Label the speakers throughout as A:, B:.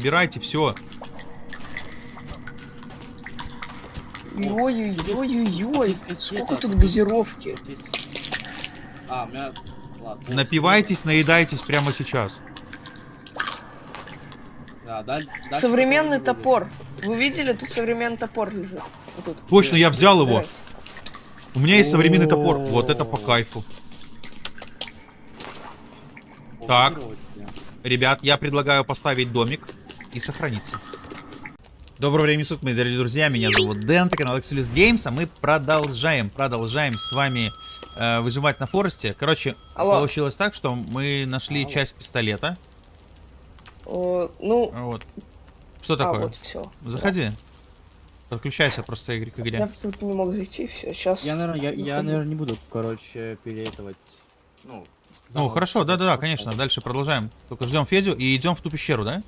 A: убирайте все.
B: Ой-ой-ой-ой-ой. Сколько тут газировки.
C: А, у меня... Ладно.
A: Напивайтесь, наедайтесь прямо сейчас.
C: Да,
B: Современный топор. Вы видели, тут современный топор лежит. Вот тут.
A: Точно, я взял его. У меня есть современный топор. Вот это по кайфу. Так. Ребят, я предлагаю поставить домик и сохраниться. Доброго времени суток, мои дорогие друзья. Меня зовут Дэн, это канал Exilus Games, а мы продолжаем, продолжаем с вами э, выживать на форесте. Короче,
B: Алло.
A: получилось так, что мы нашли
C: Алло.
A: часть пистолета.
B: О, ну,
A: Вот. Что
B: а,
A: такое?
B: вот все.
A: Заходи. Подключайся просто к
B: Я
A: игре.
B: тут не мог зайти, все, сейчас.
C: Я, наверное, я, я, наверное, не буду, короче, переэтовать. Ну,
A: Ну, хорошо, да-да-да, конечно. Дальше продолжаем. Только ждем Федю и идем в ту пещеру, да?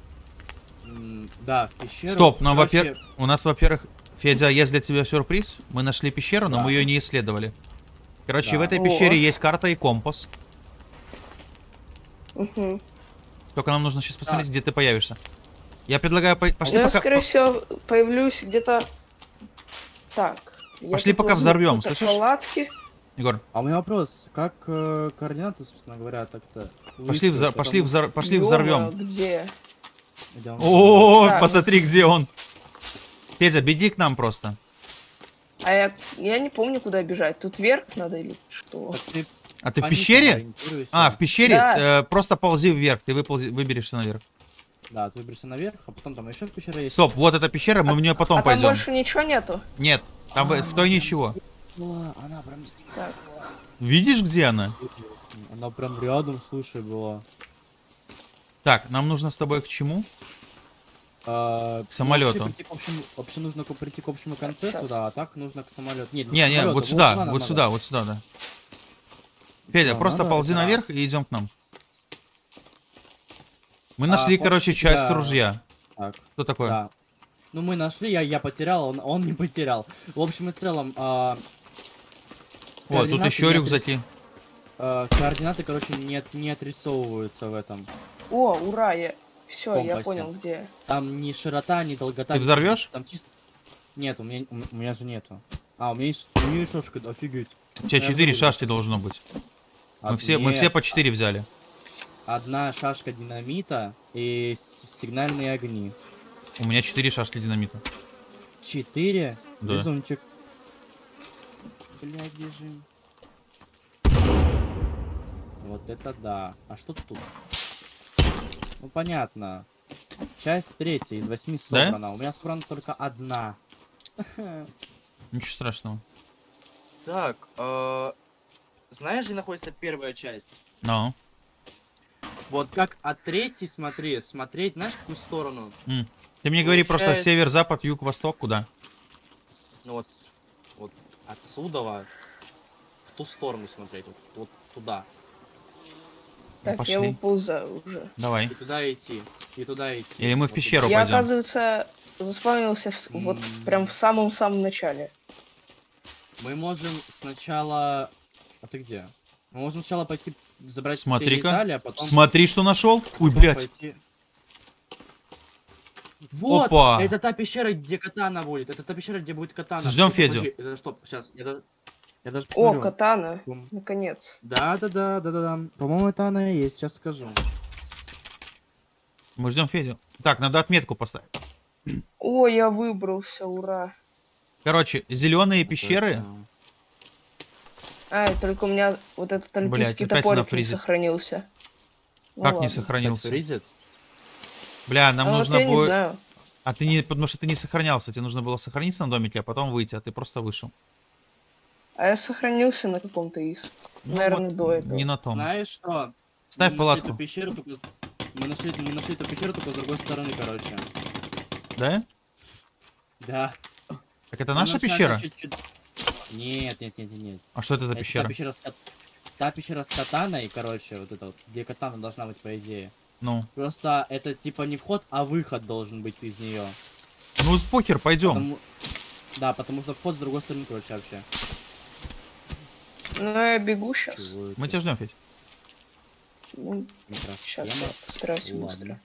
C: Да, в пещеру.
A: Стоп, ну,
C: Короче,
A: во-первых, у нас, во-первых, Федя, есть для тебя сюрприз. Мы нашли пещеру, но
C: Да.
A: мы ее не исследовали. Короче,
C: Да.
A: в этой
B: О.
A: пещере есть карта и компас.
B: Мгм.
A: Только нам нужно сейчас посмотреть, где ты появишься. Я предлагаю, по- пошли
B: Ну, я,
A: пока...
B: скорее всего, появлюсь где-то... Так. я
A: Пошли пока взорвем, слышишь?
B: Палатки.
A: Егор,
C: А у меня вопрос, как э, координаты, собственно говоря, так-то
A: пошли, взор... пошли, взор... пошли взорвем.
B: Где?
C: Идём.
A: О,
B: Так.
A: посмотри, где он. Федя, беги к нам просто.
B: А я, я не помню, куда бежать. Тут вверх надо или что?
C: Так ты
A: А ты в пещере? А, в пещере?
B: Да.
A: Э, просто ползи вверх, ты выползи... выберешься наверх.
C: Да, ты выберешься наверх, а потом там еще пещера есть.
A: Стоп, вот эта пещера, мы в нее потом
B: а там
A: пойдем.
B: больше ничего нету?
A: Нет, там в-
C: А,
A: в той
C: она
A: ничего.
C: была, Она прям была.
A: Видишь, где она?
C: Она прям рядом, слушай, была.
A: Так, нам нужно с тобой к чему?
C: А,
A: К самолету.
C: ну, Вообще, прийти к общему, вообще нужно прийти к общему концу
B: Щас.
C: сюда, а так нужно к самолету. Нет,
A: Не,
C: к
A: не, вот сюда, вот
C: надо.
A: сюда, вот сюда, да. Федя,
C: Да,
A: просто
C: надо
A: ползи
C: раз.
A: наверх и идем к нам. Мы
C: А,
A: нашли,
C: хочешь
A: короче,
C: тебя-
A: часть ружья.
C: Так,
A: Что такое?
C: да. Ну мы нашли, я, я потерял, он, он не потерял. В общем и целом, а,
A: Вот, тут еще рюкзаки.
C: а, координаты, короче, не, не отрисовываются в этом.
B: О, ура, я... Все, я понял, где.
C: Там ни широта, ни долгота.
A: Ты взорвешь?
C: Там чисто... Нет, у меня, у меня же нету. А, у меня есть, у меня есть шашка, офигеть.
A: У тебя четыре шашки должно быть. Мы
C: А,
A: все, мы все по четыре взяли.
C: Одна шашка динамита и сигнальные огни.
A: У меня четыре шашки динамита.
C: Четыре?
A: Да.
C: Безумчик. Блядь, бежим. Вот это да. А что тут? Ну понятно. Часть третья из восьми
A: Да?
C: собрана. У меня собрана только одна.
A: Ничего страшного.
C: Так, э, знаешь, где находится первая часть?
A: Ну.
C: Вот как от третьей смотри, смотреть, знаешь, в какую сторону?
A: М. Ты мне говори просто
C: Получается-
A: север, запад, юг, восток, куда?
C: Ну вот, вот отсюда в ту сторону смотреть, вот, вот туда.
B: Так,
A: пошли.
B: я выползаю уже.
A: Давай.
C: И туда идти, и туда идти.
A: Или мы в пещеру
B: Я,
A: пойдем.
B: оказывается, заспавнился в с- вот прям в самом-самом начале.
C: Мы можем сначала... А ты где? Мы можем сначала пойти забрать все
A: Смотри-ка.
C: детали, а потом...
A: Смотри, что нашел. Ой, блядь.
C: пойти- Вот!
A: Опа.
C: Это та пещера, где катана будет. Это та пещера, где будет катана.
A: Ждем
C: Стоп,
A: Федю.
C: подожди, Это стоп, сейчас. Я, даже-
B: О, катана.
C: Бум.
B: Наконец.
C: Да, да, да, да, да, да. По-моему, это она и есть. Сейчас скажу.
A: Мы ждем Федю. Так, надо отметку поставить.
B: О, я выбрался, ура.
A: Короче, зеленые пещеры.
B: А, только у меня вот этот альпийский топорик не
A: фризит.
B: сохранился. Ну
A: Как не
B: ладно.
A: сохранился?
C: Фризит?
A: Бля, нам
B: А вот
A: нужно
B: не
A: будет. А ты не. Потому что ты не сохранялся. Тебе нужно было сохраниться на домике, а потом выйти, а ты просто вышел.
B: А я сохранился на каком-то из.
A: Ну
B: Наверное,
A: вот,
B: до этого.
A: Не на том.
C: Знаешь что?
A: Ставь
C: Мы нашли
A: палатку.
C: эту пещеру, только... Мы нашли, мы нашли эту пещеру только с другой стороны, короче.
A: Да?
C: Да.
A: Так это
C: Мы
A: наша
C: нашли
A: пещера?
C: чуть-чуть- Нет, нет, нет, нет, нет.
A: А что это за
C: Это
A: пещера?
C: Та пещера, с, кат- та пещера с катаной, короче, вот это вот, где катана должна быть, по идее.
A: Ну.
C: Просто это типа не вход, а выход должен быть из нее.
A: Ну, с похер, пойдем.
C: Да, потому что вход с другой стороны, короче, вообще.
B: Ну, я бегу сейчас.
C: Чего это?
A: Мы тебя ждем, Федь.
B: Ну, сейчас я постараюсь
C: Ладно.
B: быстро.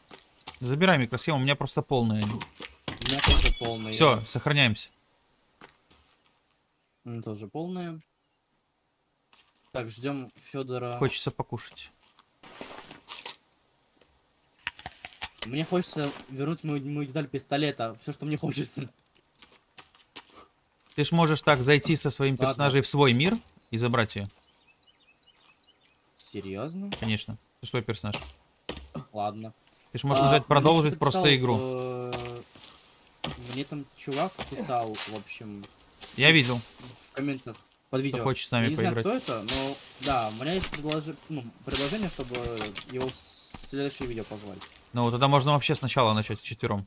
A: Забирай микросхему, у меня просто полная.
C: У меня тоже полные.
A: Все, сохраняемся.
C: У меня тоже полные. Так, ждем Федора.
A: Хочется покушать.
C: Мне хочется вернуть мою, мою деталь пистолета. Все, что мне хочется.
A: Ты ж можешь так зайти со своим
C: Ладно.
A: персонажем в свой мир и забрать ее.
C: Серьезно?
A: Конечно. Ты что персонаж?
C: Ладно.
A: Ты ж можешь
C: А,
A: нажать продолжить
C: что-то
A: просто игру.
C: э, Мне там чувак писал, в общем,
A: Я видел.
C: в комментах под видео.
A: хочет с нами
C: Я не знаю, кто это, но да, у меня есть предложи- ну, предложение, чтобы его в следующее видео позвать.
A: Ну, тогда можно вообще сначала начать четвером.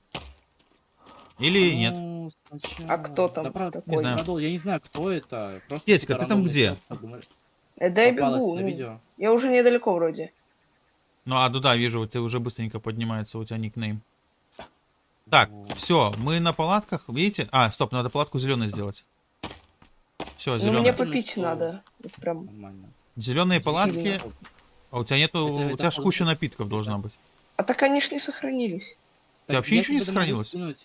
A: Или нет.
C: Ну, сначала-
B: А кто там
C: Да, правда,
B: такой?
A: Не знаю.
C: продол- Я не знаю, кто это. Просто какой-то
A: ты там где?
B: Э, Да я бегу.
C: это
B: ну,
C: видео.
B: Я уже недалеко вроде.
A: Ну, а, ну да, вижу, у тебя уже быстренько поднимается у тебя никнейм. Так,
C: Вот.
A: все, мы на палатках, видите? А, стоп, надо палатку зеленой сделать. Все,
B: Ну, мне попить
C: что-
B: надо. Вот прям.
C: Нормально.
A: Зеленые палатки. А у тебя нету.
C: Это-
A: у
C: это
A: тебя куча напитков должна быть.
B: А так они ж не сохранились.
A: Тебя вообще
C: я
A: ничего не
C: могу
A: сохранилось?
C: скинуть.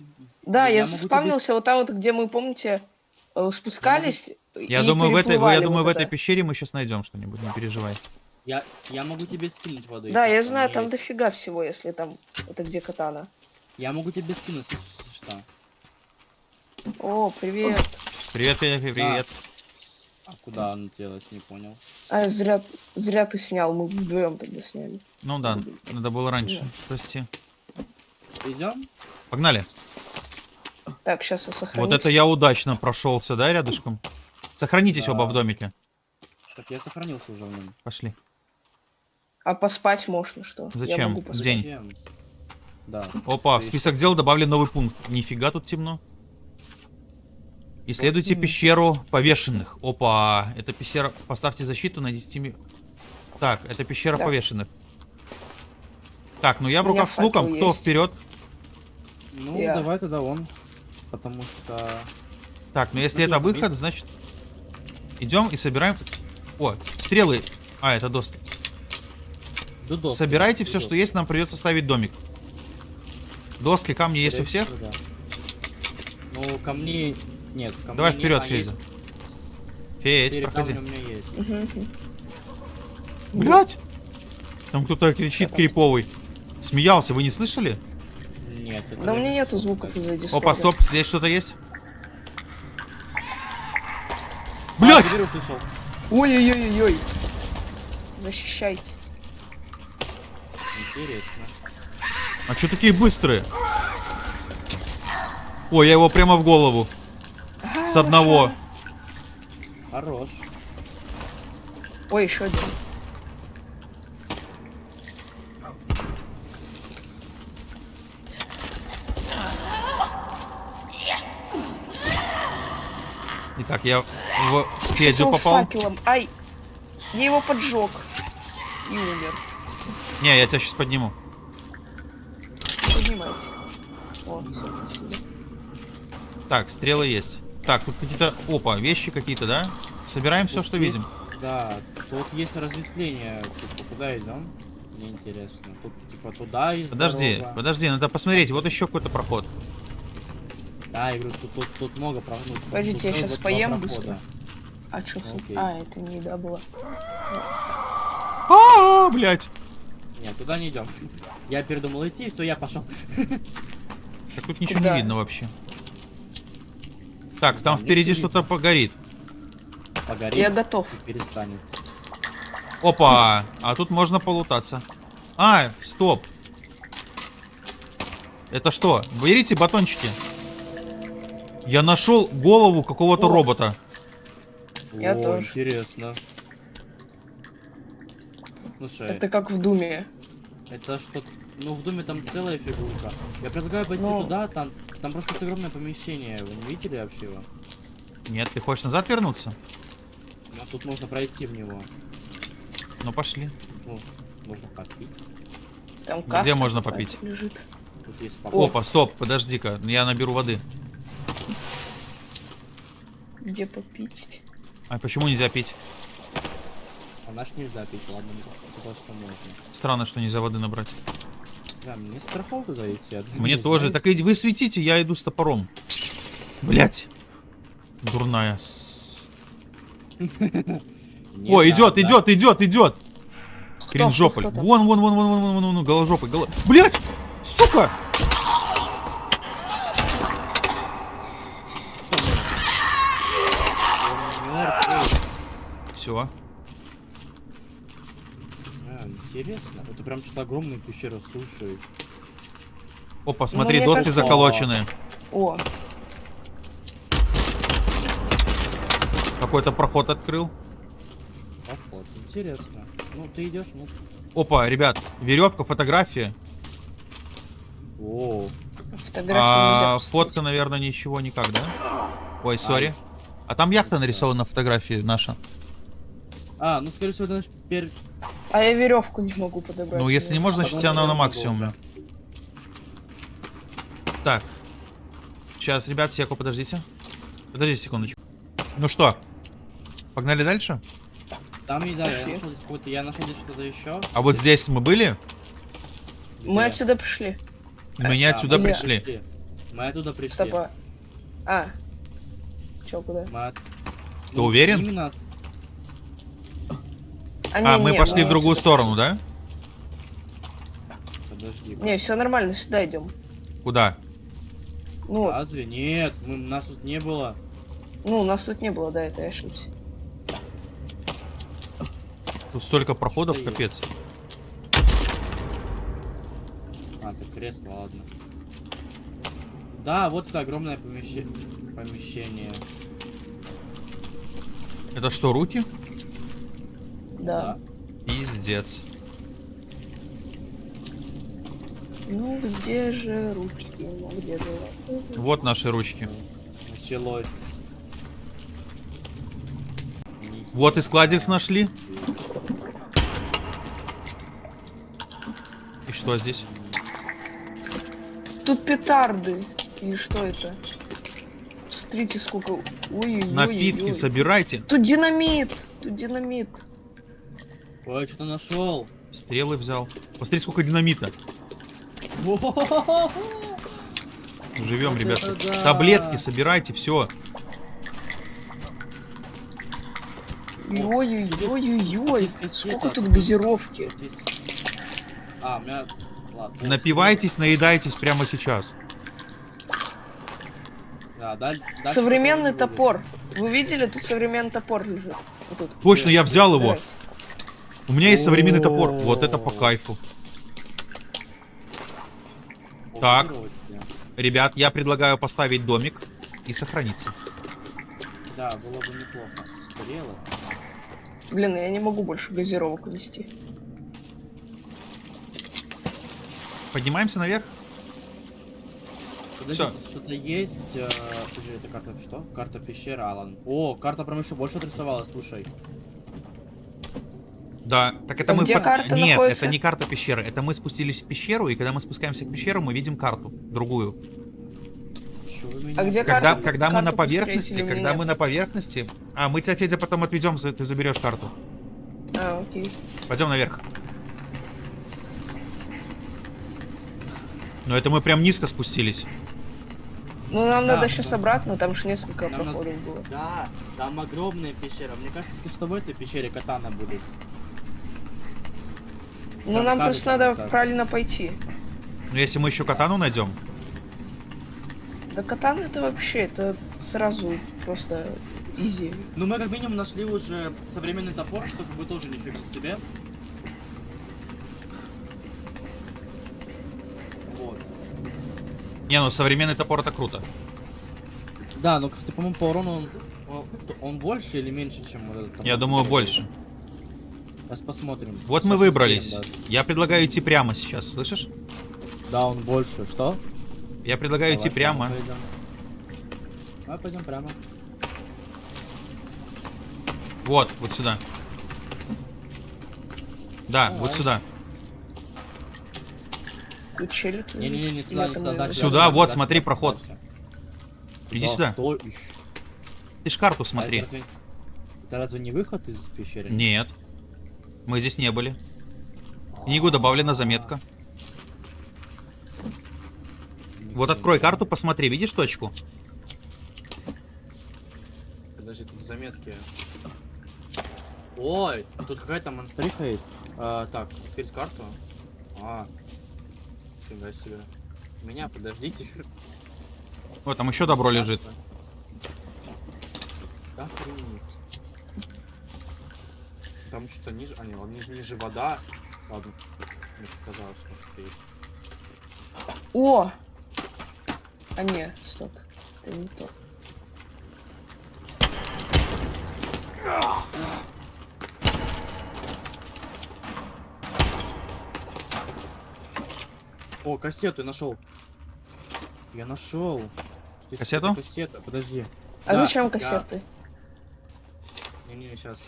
B: Да, я,
C: тебе
B: вспомнился вот там вот, где мы, помните, э, спускались.
A: Я
B: и
A: думаю, в этой, я думаю,
B: вот
A: в этой
B: это.
A: пещере мы сейчас найдем что-нибудь, не переживай.
C: Я, я могу тебе скинуть воду.
B: Да, я знаю, там
C: есть.
B: дофига всего, если там это где катана.
C: Я могу тебе скинуть, если что.
B: О, привет.
A: Привет, Федя, привет.
C: А куда оно делось, не понял.
B: А, зря, зря ты снял, мы вдвоем тогда сняли.
A: Ну да, надо было раньше.
B: Да.
A: Прости.
C: Идем?
A: Погнали.
B: Так, сейчас я сохраню.
A: Вот это я удачно прошелся, да, рядышком? Сохранитесь
C: Да.
A: оба в домике.
C: Так я сохранился уже в нем.
A: Пошли.
B: А поспать можно что?
A: Зачем? День.
C: Зачем? Да.
A: Опа, в список дел добавлен новый пункт. Нифига тут темно. Исследуйте
C: темно.
A: пещеру повешенных. Опа, это пещера... Поставьте защиту на 10 ми- Так, это пещера
B: Да.
A: повешенных. Так, ну я в руках с луком. Кто
B: есть.
A: вперед?
C: Ну,
B: Я.
C: давай тогда он. Потому что...
A: Так, ну если
C: Ну,
A: это
C: есть,
A: выход, значит... Идем и собираем... О, стрелы. А, это доски.
C: Дудовский,
A: Собирайте все,
C: Дудовский.
A: что есть, нам придется ставить домик. Доски, камни есть у
C: Скорее
A: всех?
C: да. Ну, камней... Нет, камней
A: Давай
C: нет,
A: вперед,
C: есть
A: Федя. Федь,
C: четыре
A: проходи.
C: у меня есть.
A: Блять! Там кто-то кричит криповый. Смеялся, вы не слышали?
C: Нет, это
B: Да у меня
C: не
B: нету звуков из-за дискорда.
A: Опа, стоп, здесь что-то есть?
C: А,
A: Блять!
C: теперь услышал.
B: Ой-ой-ой-ой. Защищайте.
C: Интересно.
A: А что такие быстрые? Ой, я его прямо в голову. С одного.
C: Хорош.
B: Ой, еще один.
A: Итак, я в Федю попал.
B: факелом. Ай. Я его поджег. И умер.
A: Не, я тебя сейчас подниму.
B: Поднимайте. О.
A: Так, стрелы есть. Так, тут какие-то... Опа, вещи какие-то, да? Собираем все,
C: Тут
A: что
C: есть-
A: видим.
C: Да, тут есть разветвление. Типа, куда идем? Мне интересно. Тут, типа, туда есть
A: Подожди,
C: дорога.
A: подожди, надо посмотреть. Вот еще какой-то проход.
C: Да, я говорю, тут, тут, тут много проходов.
B: Подождите, я щас поем быстро. А что?
C: Окей.
B: А, это не еда была.
A: А, блять.
C: Нет, туда не идем. Я передумал идти, все, я пошел.
A: Так тут ничего
B: Куда?
A: не видно вообще. Так, там
C: мне
A: впереди что-то погорит.
C: Погорит
B: Я готов.
C: и перестанет.
A: Опа, а тут можно полутаться. А, стоп. Это что? Берите батончики. Я нашел голову какого-то робота.
B: Я
C: О,
B: тоже.
C: интересно. Слушай,
B: Это как в Думе.
C: это что Ну, в доме там целая фигурка. Я предлагаю пойти
B: Ну.
C: туда, там, там просто огромное помещение. Вы не видели вообще его?
A: Нет, ты хочешь назад вернуться?
C: Ну, тут можно пройти в него.
A: Ну пошли.
C: Ну, можно попить.
B: Там
A: Где можно попить?
B: Лежит.
C: Тут есть.
A: Опа, стоп, подожди-ка, я наберу воды.
B: Где попить?
A: А почему нельзя пить?
C: А наш нельзя пить, ладно, что можно.
A: Странно, что нельзя воды набрать.
C: Бля, мне страхово туда идти. а вы
A: Мне
C: не
A: тоже.
C: знаете?
A: Так и вы светите, я иду с топором. Блять. Дурная. О,
C: да,
A: идет,
C: да.
A: идет, идет, идет. Кринжополь. Вон, вон, вон, вон, вон, вон, вон, вон, голожопый, голо... Блять! Сука!
C: Всё, мы- Он мертвый.
A: Все.
C: А, интересно. Это прям что-то огромная пещера, слушай.
A: Опа, смотри,
B: мне
A: доски
B: кажется-
A: заколоченные.
B: О,
A: Какой-то проход открыл.
C: Поход. Интересно. Ну, ты идешь, нет?
A: Опа, ребят, веревка, фотография.
C: О,
A: А фотка, наверное, ничего никак, да? Ой, сори. А там яхта нарисована на фотографии наша.
C: А, ну, скорее всего, это наш пер...
B: А я веревку не могу подобрать.
A: Ну, если не можно, значит, тебя она на максимуме. Так. Сейчас, ребят, секу, подождите. Подождите секундочку. Ну что, погнали дальше?
C: Там еда, я
B: Пошли.
C: нашел здесь какой-то... Я нашел здесь что-то еще.
A: А вот здесь мы были,
B: Мы отсюда пришли.
A: мы не
C: А,
A: отсюда
B: мы
A: пришли.
C: Мы оттуда пришли.
B: Стоп, а. Чё, куда?
C: Мы от-
A: Ты уверен?
C: Именно... от-
A: А,
B: не,
A: мы
B: не,
A: пошли в другую сторону, да?
C: Подожди.
B: Не, все нормально, сюда идем.
A: Куда?
B: Ну,
C: Разве? Нет, мы, нас тут не было.
B: ну, нас тут не было, да, это я ошибся.
A: Тут столько проходов,
C: Что
A: капец.
C: А, это кресло, ладно. Да, вот это огромное помещение. помещение.
A: Это что, руки?
B: Да.
A: Пиздец.
B: Ну, где же руки? Ну, где же?
A: Вот наши ручки.
C: Началось.
A: Вот и складикс нашли. И что здесь?
B: Тут петарды. Или что это? Смотрите, сколько... Ой,
A: Напитки собирайте.
B: Тут динамит! Тут динамит.
C: Ой, что-то нашел.
A: Стрелы взял. Посмотри, сколько динамита. Живем,
C: Вот
A: ребята.
C: да.
A: Таблетки собирайте, все.
B: Ой-ой-ой-ой-ой. Сколько тут газировки.
C: Здесь- А, у меня... Ладно.
A: Напивайтесь, наедайтесь прямо сейчас.
C: Да, даль- дальше
B: Современный топор. Вы видели? Тут современный топор лежит. Вот тут.
A: Точно, я взял его.
B: Собирайте.
A: У меня есть современный топор. Вот это по кайфу. Так. Ребят, я предлагаю поставить домик и сохраниться.
C: Да, было бы неплохо. Стрелы.
B: Блин, я не могу больше газировок вести.
A: Поднимаемся наверх?
C: Подождите, что-то есть. э, Подожди, это карта что? Карта пещеры, Алан. О, карта прям еще больше отрисовалась, слушай.
A: Да. Так это мы...
B: где
A: под-
B: карта
A: Нет,
B: находится?
A: это не карта пещеры. Это мы спустились в пещеру, и когда мы спускаемся к пещеру, мы видим карту. Другую.
C: Чё вы меня
B: А где
A: Когда,
B: карта?
A: когда мы на поверхности, когда
B: нет?
A: мы на поверхности... А, мы тебя, Федя, потом отведем, ты заберешь карту.
B: А, окей.
A: Пойдем наверх. Но это мы прям низко спустились.
B: Ну, нам
C: Да,
B: надо сейчас
C: да.
B: обратно, там же несколько
C: Нам надо-
B: проходов было.
C: Да, там огромная пещера. Мне кажется, что в этой пещере катана будет.
B: Ну, нам
C: кажется,
B: просто надо
C: так.
B: правильно пойти.
A: Но если мы еще катану найдем,
B: Да катан это вообще, это сразу просто изи.
C: Ну, мы как минимум нашли уже современный топор, что как бы тоже нифига себе. Вот.
A: Не, ну современный топор это круто.
C: Да, но, кстати, по-моему, по урону он, он, он больше или меньше, чем вот этот топор?
A: Я думаю, больше.
C: Сейчас посмотрим.
A: Вот мы выбрались.
C: успеем,
A: Я предлагаю идти прямо сейчас, слышишь?
C: Да. Да, он больше. Что?
A: Я предлагаю идти
C: Давай,
A: прямо.
C: пойдем. Давай пойдем прямо.
A: Вот, вот сюда. Да,
C: Давай.
A: вот сюда.
B: Включили.
C: Не-не-не, не сюда, не сюда, дальше.
A: Сюда,
C: дальше,
A: вот,
C: дальше,
A: смотри,
C: дальше,
A: проход.
C: дальше.
A: Иди
C: Да,
A: сюда.
C: что
A: Ты ж карту
C: А
A: смотри.
C: Это разве, это разве не выход из пещеры?
A: Нет. Мы здесь не были. В книгу добавлена заметка. Вот открой карту, посмотри, видишь точку?
C: Подожди, тут заметки. Ой, тут какая-то монстриха есть. А, так, открыть карту. А, фига себе. Меня, подождите.
A: Вот там еще добро лежит.
C: Охренеть. Там что-то ниже. А, не, ладно, ниже, ниже вода. Ладно. Мне показалось, что что-то есть.
B: О! А не, стоп. Это не то.
C: О, кассету я нашел. Я нашел. Здесь
A: Кассету?
C: Кассета, подожди.
B: А
C: Да,
B: зачем кассеты?
C: Не-не, сейчас.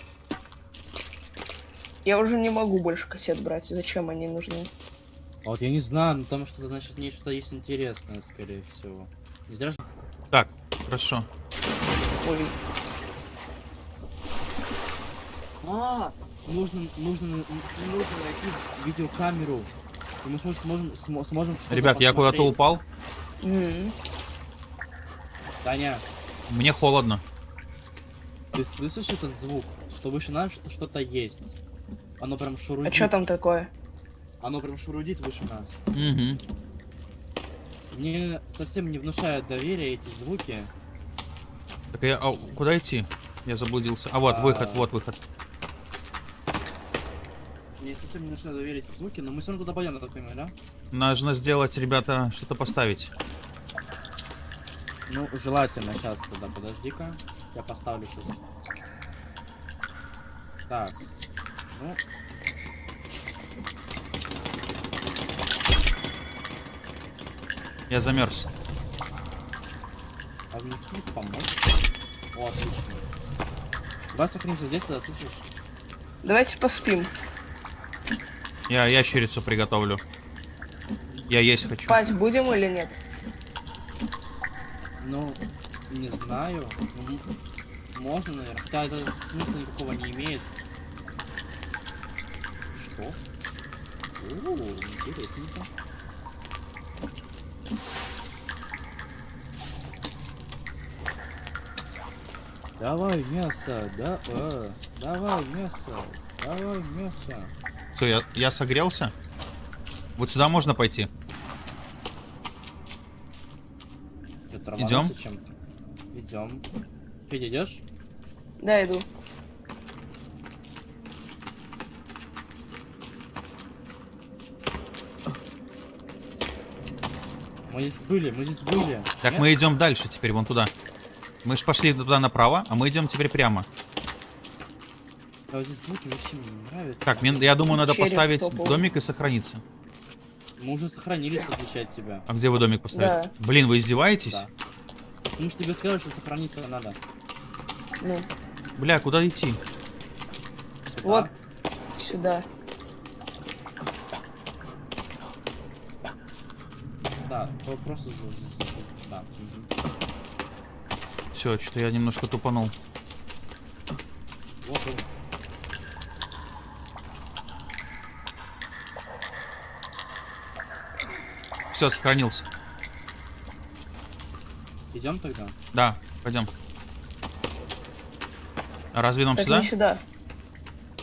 B: Я уже не могу больше кассет брать. Зачем они нужны?
C: А вот я не знаю, но там что-то, значит, нечто есть интересное, скорее всего. Не зря же...
A: Так, хорошо.
B: Ой.
C: А, нужно, нужно, нужно найти видеокамеру. И мы сможем, сможем, смо- сможем что-то
A: Ребят, я куда-то упал.
B: М.
C: Таня,
A: Мне холодно.
C: ты слышишь этот звук? Что выше нас что- что-то есть. Оно прям
B: А
C: шурудит.
B: что там такое?
C: Оно прям шурудит выше нас.
A: Угу.
C: Мне совсем не внушают доверия эти звуки.
A: Так я... а, куда идти? Я заблудился. А вот,
C: А.
A: выход, вот выход.
C: Мне совсем не внушают доверия эти звуки, но мы все равно туда пойдем, я так понимаю, да?
A: Нужно сделать, ребята, что-то поставить.
C: Ну, желательно. Сейчас тогда, подожди-ка. Я поставлю сейчас. Так. Ну.
A: Я замерз.
C: А внести помочь? О, отлично. Давай сохранимся здесь, тогда слышишь?
B: Давайте поспим.
A: Я ящерицу приготовлю. Я есть хочу.
B: Спать будем или нет?
C: Ну, не знаю. Можно, наверное. Хотя это смысла никакого не имеет. Что? О, интересненько. Давай мясо, да, э, давай мясо, давай мясо.
A: Все, я, я согрелся. Вот сюда можно пойти.
C: Чем-то? Идем. Федя, идешь?
B: Да, иду.
C: Мы здесь были, мы здесь были.
A: Так
C: Нет?
A: мы идем дальше теперь, вон туда. Мы ж пошли туда направо, а мы идем теперь прямо.
C: А вот эти звуки вообще мне не нравятся.
A: Так, мне, я думаю, надо
B: Череп
A: поставить
B: топал.
A: домик и сохраниться.
C: Мы уже сохранились, в отличие от тебя.
A: А где вы домик поставили?
B: Да.
A: Блин, вы издеваетесь?
C: Да. Ну что тебе сказали, что сохраниться надо.
B: Ну,
A: Бля, куда идти?
C: Сюда.
B: вот сюда.
C: Да, то просто... за- за- за- Да. мгм.
A: Все, что-то я немножко тупанул.
C: Вот он.
A: Все, сохранился.
C: Идем тогда?
A: Да, пойдем. А разве нам
B: Так
A: сюда?
B: не сюда.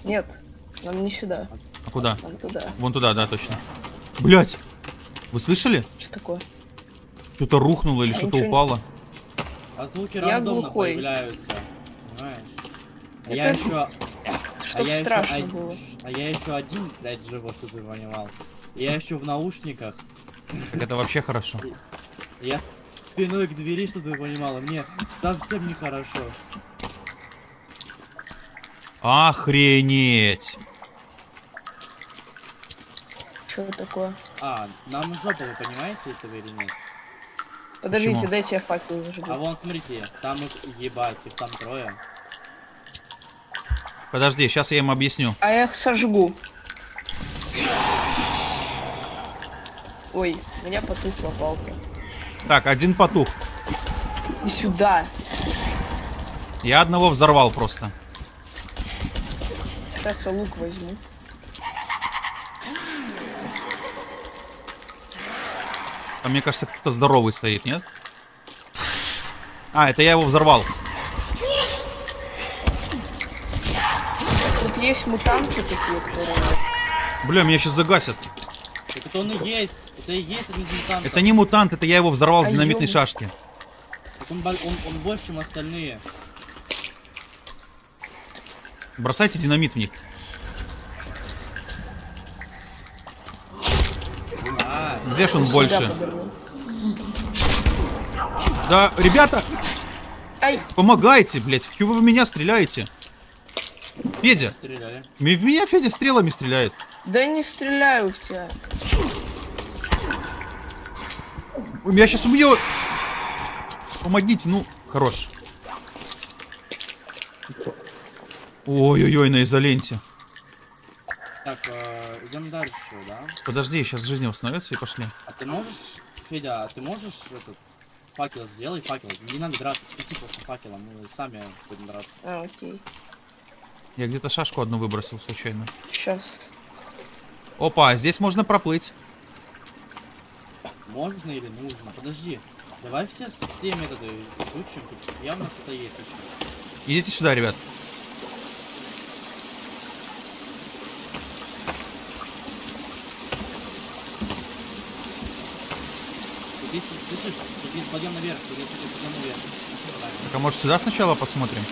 B: Нет, нам не сюда.
A: А куда?
B: Нам туда.
A: Вон туда, да, точно. Блять! Вы слышали?
B: Что такое?
A: Что-то рухнуло или
B: А
A: что-то упало.
C: А звуки
B: Я
C: рандомно
B: глухой.
C: появляются. Понимаешь? А
B: Это
C: я еще... А
B: Чтоб
C: я еще
B: страшно
C: один... А я еще один, блядь, живу, что ты понимал. Я еще в наушниках.
A: Так это вообще хорошо.
C: Я с спиной к двери, что ты понимала. Мне совсем нехорошо.
A: Охренеть!
B: Что такое?
C: А, нам жопа, вы понимаете этого или нет?
B: Подождите,
A: Почему?
B: дайте я факел зажгу.
C: А вон, смотрите, там их, ебать, их там трое.
A: Подожди, сейчас я им объясню.
B: А я их сожгу. Ой, у меня потухла палка.
A: Так, один потух.
B: И сюда.
A: Я одного взорвал просто.
B: Сейчас я лук возьму.
A: Там, мне кажется, кто-то здоровый стоит, нет? А, это я его взорвал.
B: Тут есть мутанты такие, которые...
A: Бля, меня сейчас загасят.
C: Так это он и есть. Это и есть один из мутантов.
A: Это не мутант, это я его взорвал с
B: А
A: динамитной
B: ёб-
A: шашки.
C: Так он, он, он больше, чем остальные.
A: Бросайте динамит в них.
C: А,
A: Где ж он больше? Да, ребята,
B: Ай,
A: помогайте, блядь. Чего вы в меня стреляете? Федя,
C: стреляли.
A: ми- в меня Федя стрелами стреляет.
B: да не стреляю в тебя.
A: Меня сейчас убьет. Помогите, ну, хорош. Ой-ой-ой, на изоленте.
C: Так, э, идем дальше, да?
A: Подожди, сейчас жизнь восстановится и пошли.
C: А ты можешь, Федя, а ты можешь этот факел сделай, факел. Не надо драться, свети просто факелом, мы сами будем драться.
B: А, окей.
A: Я где-то шашку одну выбросил случайно.
B: Сейчас.
A: Опа, а здесь можно проплыть.
C: Можно или нужно? Подожди. Давай все, все методы изучим, тут явно что-то есть еще.
A: Идите сюда, ребят.
C: Есть, слышишь, есть подъем наверх, подъем наверх.
A: Так, а может сюда сначала посмотрим?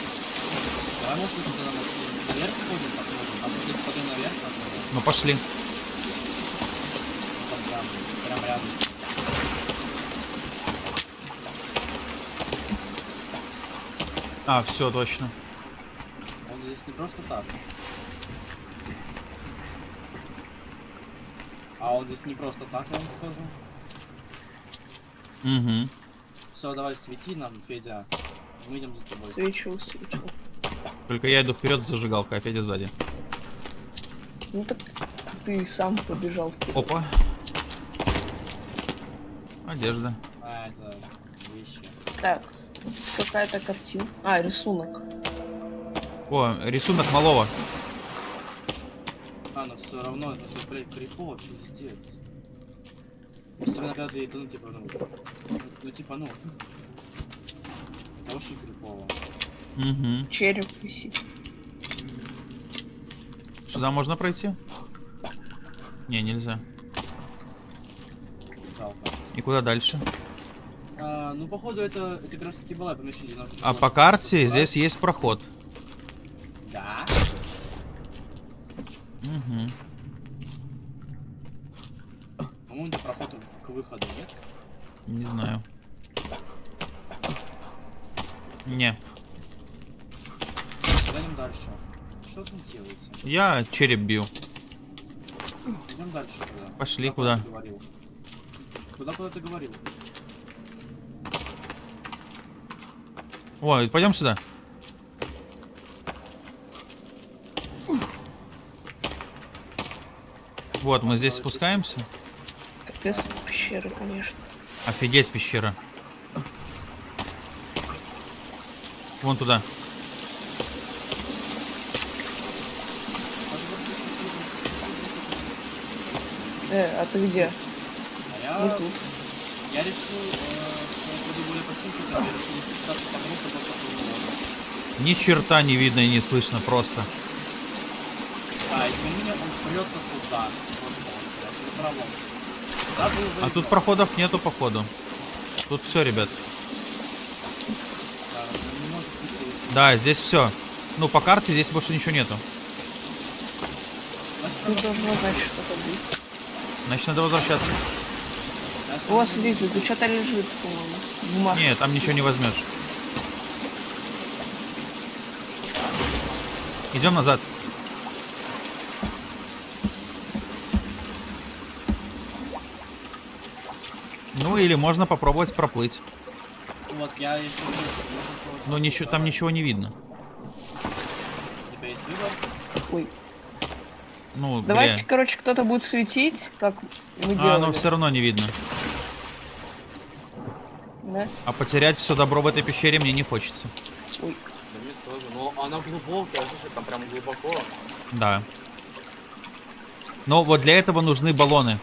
C: Давай, может, на- наверх сходим, посмотрим. А тут есть подъем наверх, посмотрим.
A: Ну пошли.
C: Там прям, прям рядом.
A: А, все, точно.
C: Он здесь не просто так. А он здесь не просто так, я вам скажу.
A: Угу.
C: Все, давай свети нам, Федя. Мы идем за тобой.
B: Свечу, свечу.
A: Только я иду вперед с зажигалкой, а Федя сзади.
B: Ну так ты сам побежал вперед.
A: Опа. Одежда.
C: А, это вещи.
B: Так, какая-то картина. А, рисунок.
A: О, рисунок малого.
C: А, но все равно это блядь, крипово, пиздец. Особенно когда ты, ну, типа, ну, ну, типа, ну, очень крипово.
A: Угу.
B: Череп висит.
A: Сюда можно пройти? Не, нельзя.
C: Жалко.
A: И куда дальше?
C: А, ну, походу, это, это как раз таки была помещение.
A: А по карте здесь есть проход.
C: Да.
A: Угу.
C: По-моему, это проход к выходу, нет?
A: Не знаю. Не.
C: Идем дальше. Что там делается?
A: Я череп бью.
C: Идем дальше тогда.
A: Пошли,
C: Куда?
A: куда?
C: Куда, куда ты говорил?
A: О, пойдем сюда. Вот, мы здесь спускаемся.
B: Капец, пещеры, конечно.
A: Офигеть, пещера. Вон туда.
B: Э, а ты где?
C: А я,
B: Мы тут.
C: я решил, э, что я буду более почувствовать, я решил не спускаться потому, что просто.
A: Ни черта не видно и не слышно просто.
C: А, и тем не менее он прется туда.
A: А тут проходов нету, походу. Тут все, ребят.
C: Да,
A: здесь все. Ну, по карте здесь больше ничего нету.
B: Тут должно, значит, что-то быть.
A: Значит, надо возвращаться.
B: О,
C: надо-
B: смотрите, тут что-то лежит, по-моему.
A: Нет, там ничего не возьмешь. Идем назад. Ну или можно попробовать проплыть.
C: Вот, я еще...
A: Но ничего, там ничего не видно.
C: У тебя есть выбор?
B: Ой.
A: Ну,
B: Давайте,
A: бля.
B: короче, кто-то будет светить, как мы
A: А,
B: делали.
A: ну все равно не видно.
B: Да?
A: А потерять все добро в этой пещере мне не хочется.
B: Ой.
D: Да мне тоже. Но она глубокая, слушай, там прям глубоко.
A: Да. Но вот для этого нужны баллоны.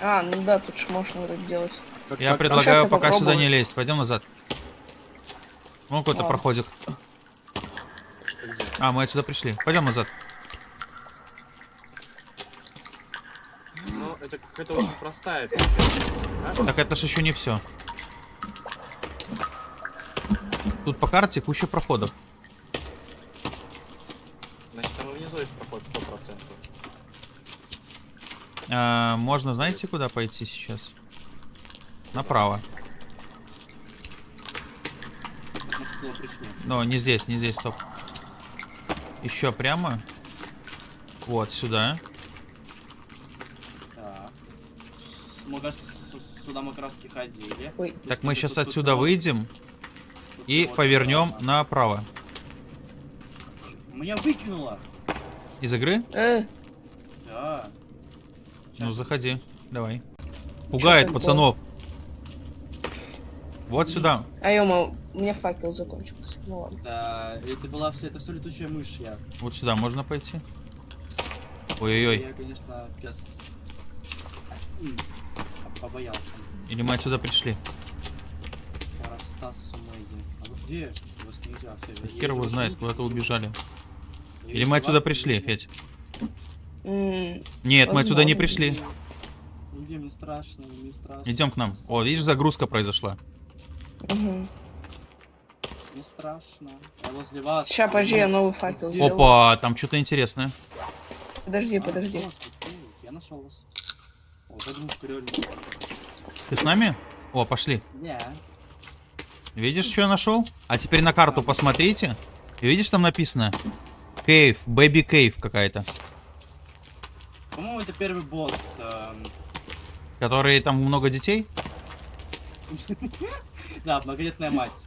B: А, ну да, тут же можно вроде делать.
C: Как-
A: Я
C: как-
A: предлагаю пока сюда
B: попробую.
A: не лезть. Пойдем назад. Вон какой-то
B: Ладно.
A: А, мы отсюда пришли. Пойдем назад.
D: Ну, это какая-то очень простая пещера.
A: Так это ж еще не все. Тут по карте куча проходов.
D: Значит, там внизу есть проход 100%.
A: А, можно, знаете, куда пойти сейчас? Направо. Но не здесь, не здесь, стоп. Еще прямо. Вот, сюда.
C: Так. Мы сюда мы краски ходили.
B: Ой,
C: Тут-
A: Так мы
C: тут-
A: сейчас
C: тут- тут
A: отсюда
C: вот-
A: выйдем
C: тут
A: и
C: вот
A: повернем
C: сюда.
A: направо.
C: Меня выкинуло.
A: Из игры?
B: э,
C: Да.
A: Ну,
C: Щас.
A: заходи. Давай. Пугает пацанов. Вот сюда.
B: а ё у меня факел закончился. Ну ладно.
C: Да, это была все, это все летучая мышь, я.
A: Вот сюда можно пойти. Ой-ой-ой.
C: Я, конечно, пес... м, побоялся.
A: Или мы отсюда пришли?
C: Парастас Сумэйзи. А вы где? Вас нельзя все.
A: Да Хер его знает, куда-то убежали.
C: Я
A: Или мы отсюда
C: вас,
A: пришли,
C: нигде.
A: Федь?
B: М,
A: Нет, мы отсюда не
B: Возможно.
A: пришли.
C: Нигде мне страшно, мне страшно.
A: Идем к нам. О, видишь, загрузка произошла.
B: Мгм.
C: Мне страшно. Я возле вас.
B: Ща, подожди, я новый факел сделаю.
A: Опа, там что-то интересное.
B: Подожди,
C: А,
B: подожди.
C: вот, вот, Я нашел вас. О, загрузка реально.
A: Ты с нами? О, пошли.
C: Не.
A: Видишь, что я нашел? А теперь на карту посмотрите. И видишь, там написано? Кейв, бэби кейв какая-то.
C: По-моему, это первый босс. эм,
A: Которые там много детей?
C: Да, многодетная мать.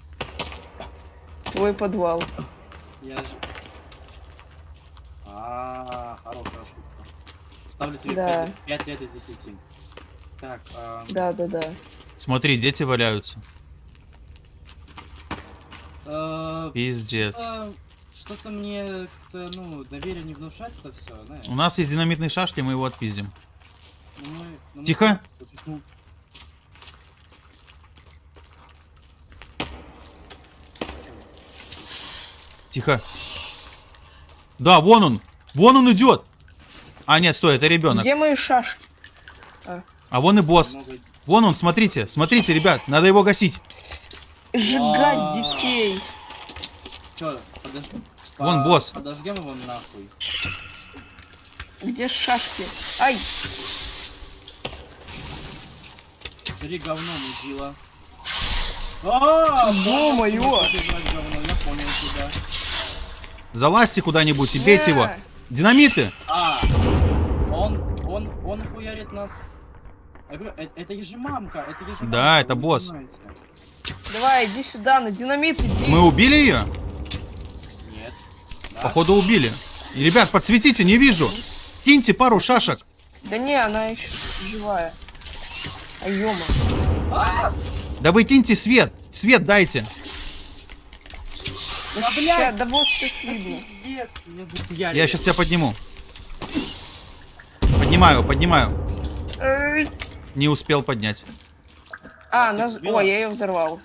B: Твой подвал.
C: Я же... А, хорошая шутка. Ставлю тебе
B: Да.
C: 5, лет из 10. Так, эм,
B: Да, да, да.
A: Смотри, дети валяются.
C: э,
A: Пиздец.
C: что- Что-то мне как-то, ну, доверие не внушать это все, знаешь.
A: У нас есть динамитный шашки, мы его отпиздим.
C: Ну, мы- ну,
A: Тихо. Тихо. Да, вон он. Вон он идет. А, нет, стой, это ребенок.
B: Где мои шашки?
A: А вон и босс. Вон он, смотрите. Смотрите, ребят, надо его гасить.
B: Сжигать
C: А.
B: детей.
C: Чё,
A: Вон босс.
C: Подожгем его нахуй.
B: Где шашки? Ай,
C: Жри говно, мудила. А, подожгать говно, Я понял тебя.
A: Залазьте куда-нибудь и бейте его. Динамиты.
C: А, он, он, он хуярит нас. Э- это, же мамка, это же
A: Да, это босс.
B: давай, иди сюда, на динамит иди.
A: Мы убили ее?
C: Нет. Да.
A: Походу убили. И, ребят, подсветите, не вижу. Киньте пару шашек.
B: Да не, она еще живая. А.
A: Да вы киньте свет. Свет дайте.
C: Да,
B: Ща,
C: блядь,
B: да вот видно.
C: пиздец, меня.
A: Я сейчас тебя подниму. Поднимаю, поднимаю. Не успел поднять.
B: А,
C: Вас
B: нас...
C: убила?
B: О, я ее взорвал.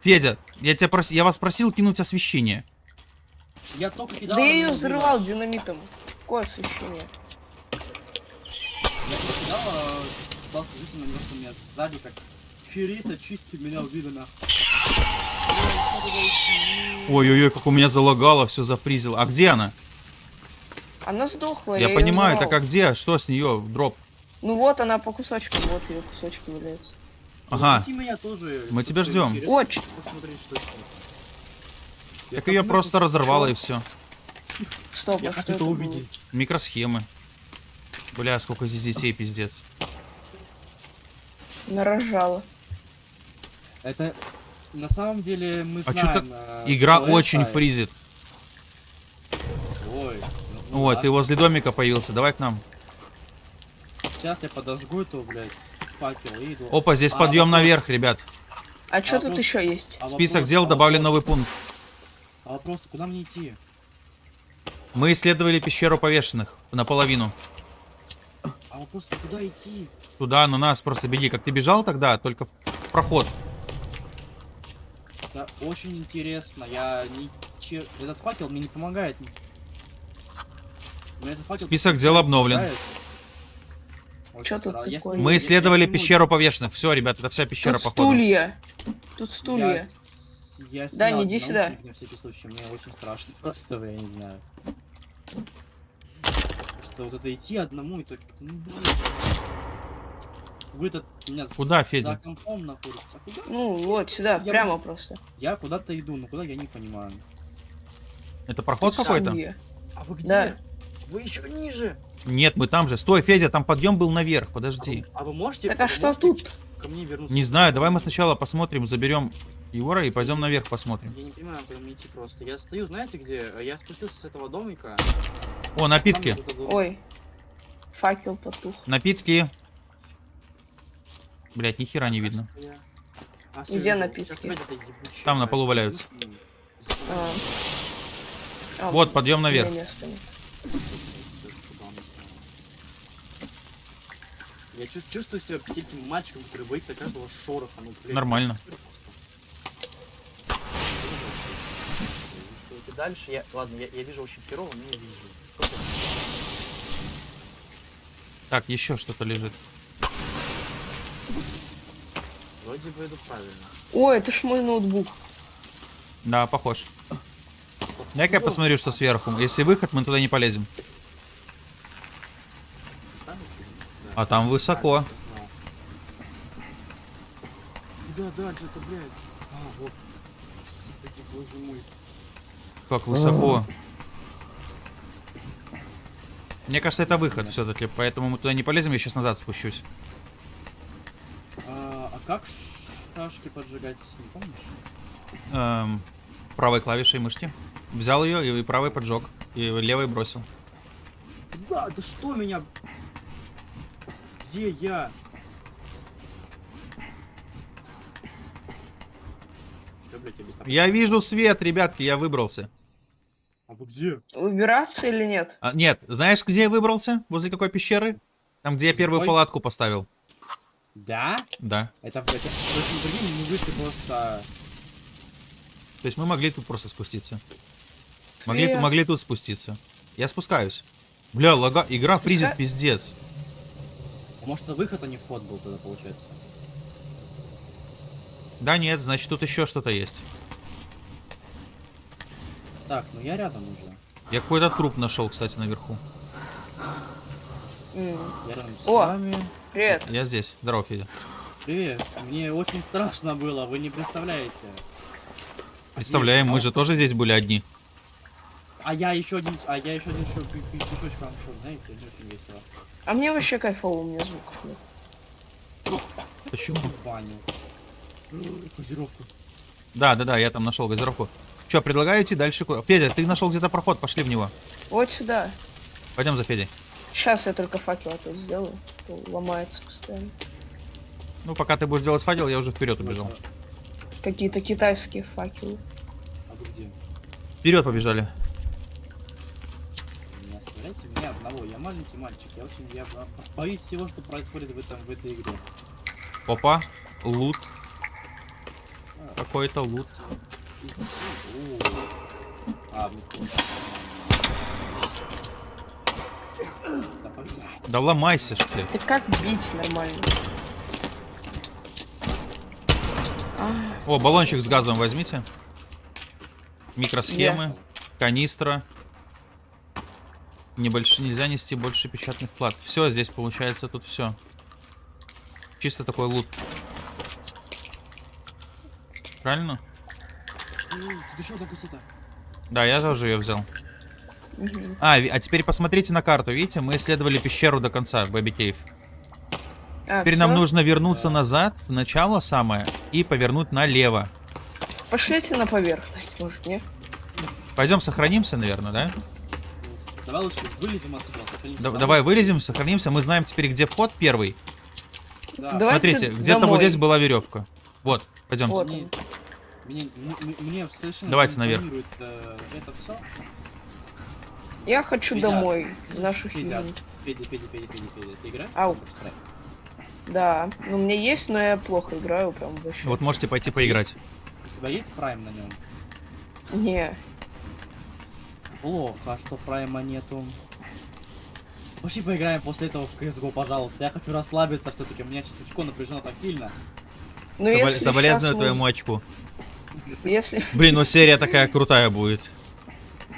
A: Федя, я, тебя прос... я вас просил кинуть освещение.
C: Я только кидал.
B: Да я
C: она
B: ее взорвал динамитом. Какое освещение?
C: Я кидал, а, что меня сзади как Фериса чистит меня убили нахуй.
A: Ой-ой-ой, как у меня залагало, все зафризило. А где она?
B: Она сдохла.
A: Я
B: её
A: понимаю, так а где? Что с нее? Дроп.
B: Ну вот она по кусочкам, вот ее кусочки валяются.
A: Ага.
C: Меня тоже.
A: Мы тебя
C: Просто
A: ждем.
C: интересно
B: О, ч-
C: Посмотреть, что с ним. Я
A: Так ее просто разорвало и все.
B: стоп,
C: Я хочу это
B: было?
C: увидеть.
A: Микросхемы. Бля, сколько здесь детей, пиздец.
B: Нарожала.
C: Это на самом деле мы
A: А
C: знаем. э,
A: Игра
C: что
A: очень
C: это.
A: фризит.
C: Ой. ну-
A: Вот,
C: ладно.
A: ты возле домика появился, давай к нам.
C: Сейчас я подожгу эту, блядь, факел и иду.
A: Опа, здесь
C: А,
A: подъем
C: вопрос-
A: наверх, ребят.
B: А что тут
C: вопрос-
B: еще есть?
C: а
A: Список
C: вопрос-
A: дел
C: а
A: добавлен
C: вопрос-
A: новый пункт.
C: А вопрос, куда мне идти?
A: Мы исследовали пещеру повешенных наполовину.
C: А вопрос, а куда идти?
A: Туда, на нас просто беги. Как ты бежал тогда, только в проход.
C: Это очень интересно. Я не... че- Этот факел мне не помогает. Мне этот факел
A: Список дел обновлен.
B: Чё тут?
A: Мы
C: я-
A: исследовали
C: я
A: пещеру повешенных. Все, ребят, это вся пещера,
B: Тут
A: походу.
B: стулья. Тут
C: Я,
B: стулья.
C: с- я
B: Да, не иди сюда.
C: На всякий случай, мне очень страшно. Просто, я не знаю. Что вот это идти одному, это как-то, ну, блин. Вы у меня
A: Куда,
C: за
A: Федя?
C: компом находится. А куда?
B: Ну, вот, сюда,
C: Я
B: прямо просто.
C: Я куда-то иду, но куда я не понимаю.
A: Это проход
B: Тут
A: какой-то?
D: А вы где?
B: Да.
D: Вы еще ниже.
A: Нет, мы там же. Стой, Федя, там подъем был наверх.
D: А
A: Подожди.
D: вы, а вы можете...
B: Так а что
D: можете
B: тут?
D: Ко мне вернуться.
A: Не знаю, давай мы сначала посмотрим, заберем Егора и пойдем наверх посмотрим.
D: Я не понимаю, куда мне идти просто. Я стою, знаете где? Я спустился с этого домика.
A: О, напитки.
B: Ой. Факел потух.
A: Напитки. Блять, ни хера не видно.
B: Где напитки?
D: Ебучее,
A: Там на полу валяются.
B: А. А,
A: Вот, подъем наверх.
D: Я чувс- чувствую себя таким мальчиком, который боится каждого шороха. Ну, блядь,
A: Нормально.
D: Дальше я... Ладно, я, я вижу очень херово, но я вижу.
A: Так, еще что-то лежит.
D: Вроде бы иду правильно.
B: Ой, это ж мой ноутбук.
A: Да, похож. Дай-ка я посмотрю, что сверху. Если выход, мы туда не полезем.
D: Там еще?
A: А там высоко.
D: Да, да, где-то, блядь. А, вот. Господи, боже мой.
A: Как высоко. Мне кажется, это выход все-таки, поэтому мы туда не полезем, я сейчас назад спущусь.
C: Как шашки поджигать, не помнишь?
A: Эм, правой клавишей мышки. Взял ее и правой поджег. И левой бросил.
C: Да, да что меня... Где я?
D: Что, блядь, я без
A: Я вижу свет, ребятки, я выбрался.
C: А вы где?
B: Выбираться или нет?
A: А, нет, знаешь, где я выбрался? Возле какой пещеры? Там, где я первую палатку поставил.
C: Да?
A: Да.
C: Это, это, то есть, прикинь, мы вышли просто...
A: То есть мы могли тут просто спуститься. Могли,
B: Свет.
A: могли тут спуститься. Я спускаюсь. Бля, лага... игра фризит
B: Ага.
A: пиздец.
C: А может, это выход, а не вход был тогда, получается?
A: Да нет, значит тут еще что-то есть.
C: Так, ну я рядом уже.
A: Я какой-то труп нашел, кстати, наверху.
B: О!
C: вами.
B: Привет.
A: Я здесь. Здорово, Федя.
C: Привет. Мне очень страшно было, вы не представляете.
A: Представляем, мы же тоже здесь были одни.
C: А я еще один, а я еще один еще песочек вам нашел, знаете, очень весело.
B: А мне вообще кайфово, у меня звуков нет.
A: Почему?
C: В баню. М, Газировку.
A: Да, да, да, я там нашел газировку. Че, предлагаю идти дальше куда? Федя, ты нашел где-то проход, пошли в него.
B: Вот сюда.
A: Пойдем за Федей.
B: Сейчас я только факел опять сделаю. то Ломается постоянно.
A: Ну, пока ты будешь делать факел, я уже вперед убежал.
B: Какие-то китайские факелы.
C: А вы где?
A: Вперед побежали.
C: Не оставляйте меня одного, я маленький мальчик, я очень, я бо- боюсь всего, что происходит в этом, в этой игре.
A: Опа, лут. Какой-то лут.
C: О. А, тоже. Да блядь.
A: Да ломайся, что ли.
B: Ты как бить нормально?
A: О, баллончик с газом возьмите. Микросхемы, канистра. Небольш... Нельзя нести больше печатных плат. Все, здесь получается тут все. Чисто такой лут. Правильно?
C: Ой, Тут еще одна.
A: Да, я тоже ее взял. А, а теперь посмотрите на карту. Видите, мы исследовали пещеру до конца, Бэби Кейв.
B: А,
A: Теперь нам
B: всё?
A: нужно вернуться
C: Да.
A: назад, в начало самое, и повернуть налево.
B: Пошлите на поверхность, может, не?
A: Пойдем сохранимся, наверное, да?
C: Давай лучше вылезем отсюда, сохранимся.
A: Да- давай вылезем, сохранимся. Мы знаем теперь, где вход первый.
C: Да.
A: Смотрите, где-то вот здесь была веревка. Вот, пойдемте.
B: Вот
C: Мне, мне, мне, мне совершенно
A: Давайте наверх.
C: э, это все.
B: Я хочу
C: Федя,
B: домой, в нашу
C: Федя,
B: хижину.
C: Федя, Федя, Федя, Федя, Федя. Ты играешь?
B: Ау. Да, ну у меня есть, но я плохо играю прям вообще.
A: Вот можете пойти поиграть.
C: У тебя есть прайм на нем?
B: Не,
C: Плохо, а что прайма нету. Пошли поиграем после этого в CSGO, пожалуйста. Я хочу расслабиться все-таки. У меня сейчас очко напряжено так сильно.
B: ну
A: Собол-
B: если
A: Соболезную твоему
B: муз-
A: очку.
B: Если,
A: Блин, ну серия такая крутая будет.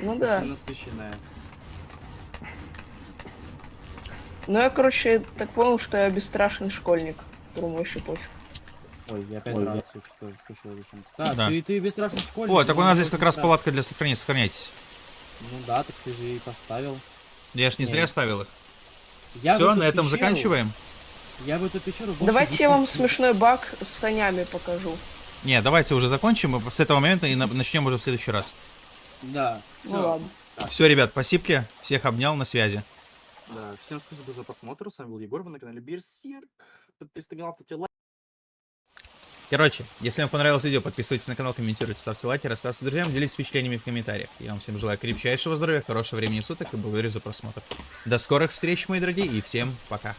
B: ну да.
C: Насыщенная.
B: Ну я, короче, так понял, что я бесстрашный школьник, которому еще пофиг.
C: Ой, я опять
D: Ой,
C: рацию что-то включил зачем-то. Так,
A: Да.
C: ты, ты бесстрашный школьник.
A: О, так у
C: ну,
A: нас здесь как раз палатка для сохранения. Сохраняйтесь.
C: Ну да, так ты же и поставил.
A: Я ж не
C: Не.
A: зря ставил их.
C: Я
A: Все, на этом
C: пещеру-
A: заканчиваем.
C: Я в эту пещеру
B: Давайте я вам смешной баг с санями покажу.
A: Не, давайте уже закончим и с этого момента и на- начнем уже в следующий раз.
C: Да,
B: Ну
C: все.
B: ладно.
A: Все, ребят, спасибо. Всех обнял, на связи.
D: Да, всем спасибо за просмотр. С вами был Егор, вы на канале Берсерк. Подписывайтесь на канал, ставьте лайк.
A: Короче, если вам понравилось видео, подписывайтесь на канал, комментируйте, ставьте лайки, рассказывайте друзьям, делитесь впечатлениями в комментариях. Я вам всем желаю крепчайшего здоровья, хорошего времени суток и благодарю за просмотр. До скорых встреч, мои дорогие, и всем пока.